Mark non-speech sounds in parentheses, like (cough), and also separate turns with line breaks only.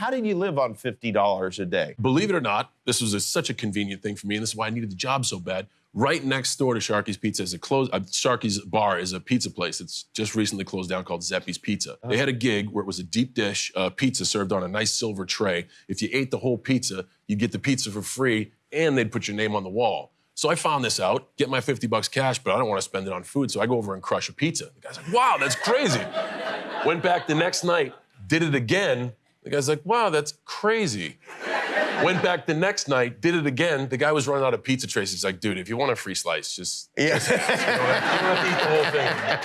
how did you live on $50 a day?
Believe it or not, this was a, such a convenient thing for me, and this is why I needed the job so bad. Right next door to Sharky's Pizza is a close. Uh, Sharky's Bar is a pizza place. that's just recently closed down called Zeppi's Pizza. They had a gig where it was a deep dish uh, pizza served on a nice silver tray. If you ate the whole pizza, you'd get the pizza for free, and they'd put your name on the wall. So I found this out, get my 50 bucks cash, but I don't want to spend it on food, so I go over and crush a pizza. The guy's like, wow, that's crazy. (laughs) Went back the next night, did it again. The guy's like, wow, that's crazy. Went back the next night, did it again. The guy was running out of pizza trays. He's like, dude, if you want a free slice, just,
Yeah.
just you, don't have, you don't have to eat the whole thing.